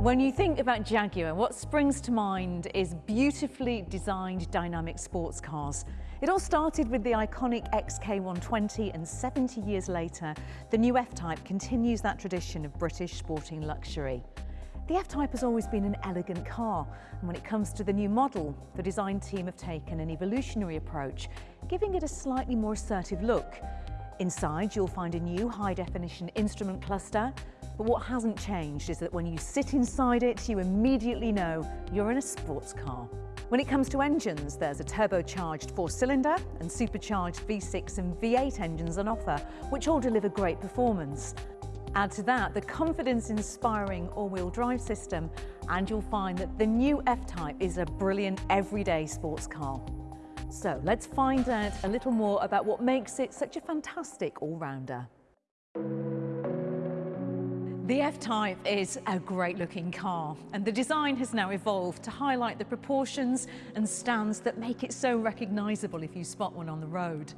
When you think about Jaguar, what springs to mind is beautifully designed dynamic sports cars. It all started with the iconic XK120 and 70 years later, the new F-Type continues that tradition of British sporting luxury. The F-Type has always been an elegant car, and when it comes to the new model, the design team have taken an evolutionary approach, giving it a slightly more assertive look. Inside, you'll find a new high-definition instrument cluster, but what hasn't changed is that when you sit inside it, you immediately know you're in a sports car. When it comes to engines, there's a turbocharged four-cylinder and supercharged V6 and V8 engines on offer, which all deliver great performance. Add to that the confidence-inspiring all-wheel drive system, and you'll find that the new F-Type is a brilliant everyday sports car. So let's find out a little more about what makes it such a fantastic all-rounder. The F-Type is a great looking car and the design has now evolved to highlight the proportions and stands that make it so recognisable if you spot one on the road.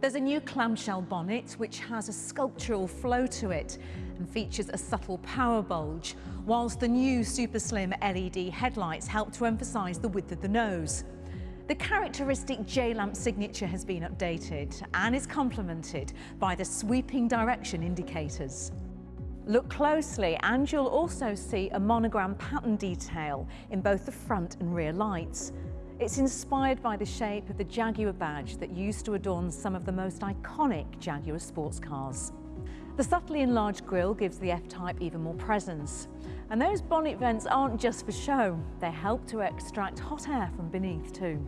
There's a new clamshell bonnet which has a sculptural flow to it and features a subtle power bulge, whilst the new super slim LED headlights help to emphasise the width of the nose. The characteristic J-lamp signature has been updated and is complemented by the sweeping direction indicators. Look closely and you'll also see a monogram pattern detail in both the front and rear lights. It's inspired by the shape of the Jaguar badge that used to adorn some of the most iconic Jaguar sports cars. The subtly enlarged grille gives the F-Type even more presence. And those bonnet vents aren't just for show, they help to extract hot air from beneath too.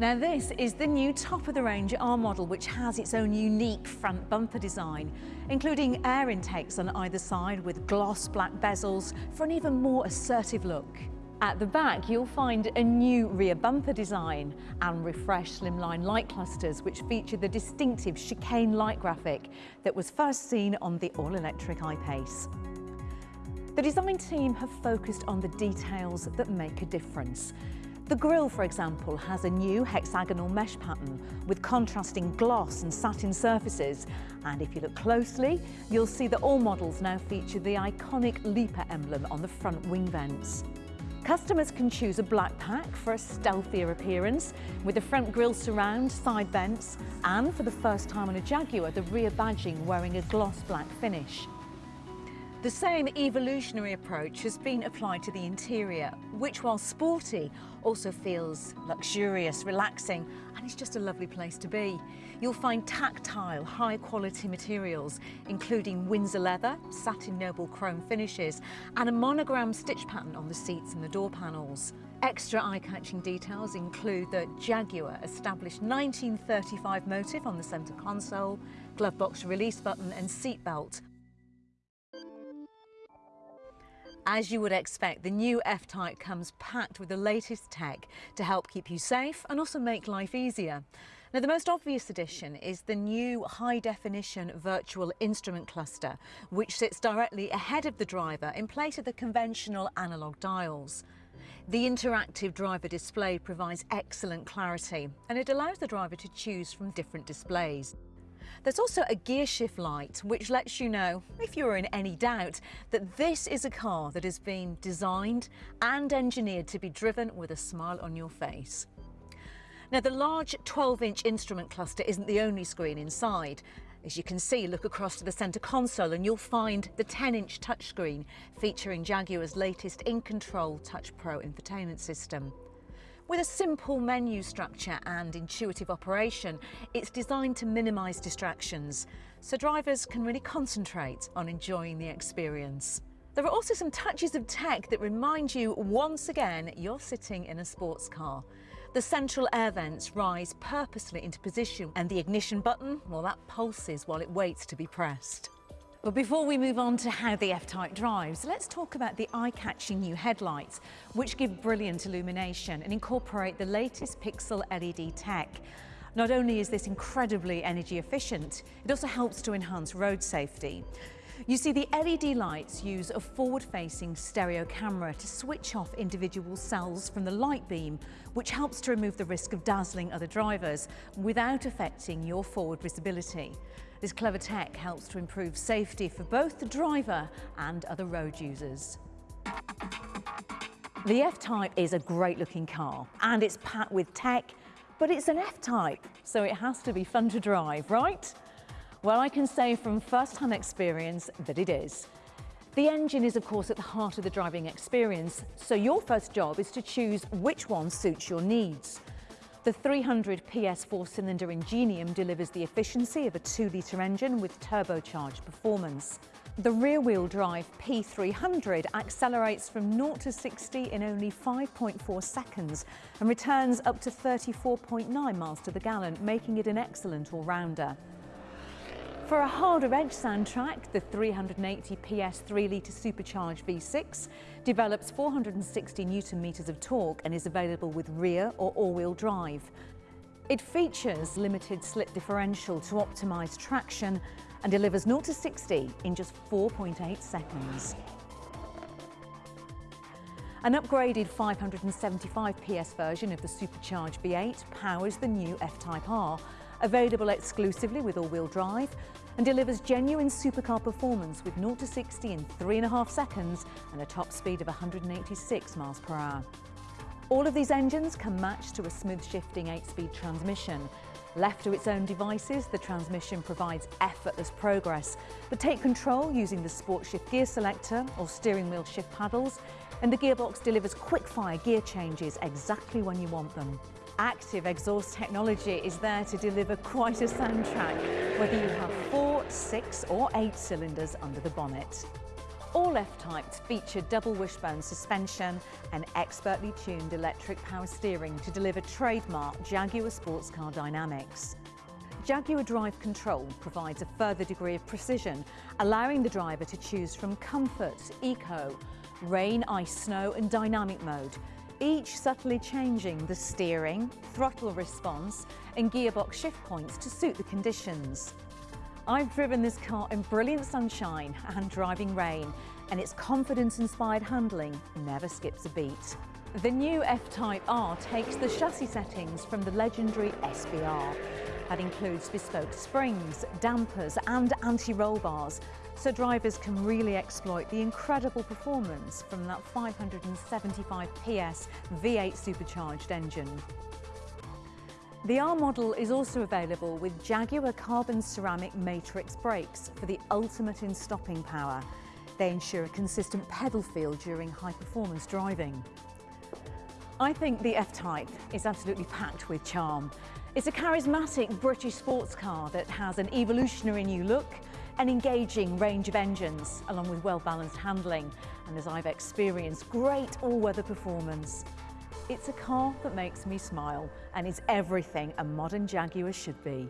Now this is the new top-of-the-range R model which has its own unique front bumper design, including air intakes on either side with gloss black bezels for an even more assertive look. At the back, you'll find a new rear bumper design and refreshed slimline light clusters which feature the distinctive chicane light graphic that was first seen on the all-electric I-Pace. The design team have focused on the details that make a difference, the grille, for example, has a new hexagonal mesh pattern with contrasting gloss and satin surfaces. And if you look closely, you'll see that all models now feature the iconic Leaper emblem on the front wing vents. Customers can choose a black pack for a stealthier appearance with the front grille surround, side vents and for the first time on a Jaguar the rear badging wearing a gloss black finish. The same evolutionary approach has been applied to the interior, which while sporty, also feels luxurious, relaxing, and it's just a lovely place to be. You'll find tactile, high quality materials, including Windsor leather, satin noble chrome finishes, and a monogram stitch pattern on the seats and the door panels. Extra eye-catching details include the Jaguar established 1935 motif on the centre console, glove box release button and seat belt As you would expect, the new F-Type comes packed with the latest tech to help keep you safe and also make life easier. Now, the most obvious addition is the new high-definition virtual instrument cluster, which sits directly ahead of the driver in place of the conventional analogue dials. The interactive driver display provides excellent clarity and it allows the driver to choose from different displays. There's also a gear shift light which lets you know, if you're in any doubt, that this is a car that has been designed and engineered to be driven with a smile on your face. Now the large 12-inch instrument cluster isn't the only screen inside. As you can see, look across to the centre console and you'll find the 10-inch touchscreen featuring Jaguar's latest In-Control Touch Pro infotainment system. With a simple menu structure and intuitive operation, it's designed to minimise distractions, so drivers can really concentrate on enjoying the experience. There are also some touches of tech that remind you once again you're sitting in a sports car. The central air vents rise purposely into position and the ignition button, well that pulses while it waits to be pressed. But before we move on to how the F-Type drives, let's talk about the eye-catching new headlights, which give brilliant illumination and incorporate the latest pixel LED tech. Not only is this incredibly energy efficient, it also helps to enhance road safety. You see, the LED lights use a forward-facing stereo camera to switch off individual cells from the light beam, which helps to remove the risk of dazzling other drivers without affecting your forward visibility. This clever tech helps to improve safety for both the driver and other road users. The F-Type is a great looking car and it's packed with tech, but it's an F-Type, so it has to be fun to drive, right? Well, I can say from first-hand experience that it is. The engine is of course at the heart of the driving experience, so your first job is to choose which one suits your needs. The 300 PS four-cylinder Ingenium delivers the efficiency of a 2-litre engine with turbocharged performance. The rear-wheel drive P300 accelerates from 0 to 60 in only 5.4 seconds and returns up to 34.9 miles to the gallon, making it an excellent all-rounder. For a harder edge soundtrack, the 380 PS 3-litre supercharged V6 develops 460 newton meters of torque and is available with rear or all-wheel drive. It features limited slip differential to optimise traction and delivers 0 to 60 in just 4.8 seconds. An upgraded 575 PS version of the supercharged V8 powers the new F-Type R, available exclusively with all-wheel drive and delivers genuine supercar performance with 0 to 60 in 3.5 seconds and a top speed of 186 miles per hour. All of these engines can match to a smooth shifting 8-speed transmission Left to its own devices, the transmission provides effortless progress, but take control using the Sport Shift gear selector or steering wheel shift paddles, and the gearbox delivers quick-fire gear changes exactly when you want them. Active exhaust technology is there to deliver quite a soundtrack, whether you have four, six or eight cylinders under the bonnet. All F-types feature double wishbone suspension and expertly tuned electric power steering to deliver trademark Jaguar sports car dynamics. Jaguar Drive Control provides a further degree of precision, allowing the driver to choose from comfort, eco, rain, ice, snow and dynamic mode, each subtly changing the steering, throttle response and gearbox shift points to suit the conditions. I've driven this car in brilliant sunshine and driving rain, and its confidence-inspired handling never skips a beat. The new F-Type R takes the chassis settings from the legendary SVR. That includes bespoke springs, dampers and anti-roll bars, so drivers can really exploit the incredible performance from that 575 PS V8 supercharged engine. The R model is also available with Jaguar carbon ceramic matrix brakes for the ultimate in stopping power. They ensure a consistent pedal feel during high performance driving. I think the F-Type is absolutely packed with charm. It's a charismatic British sports car that has an evolutionary new look, an engaging range of engines, along with well-balanced handling, and as I've experienced, great all-weather performance. It's a car that makes me smile and is everything a modern Jaguar should be.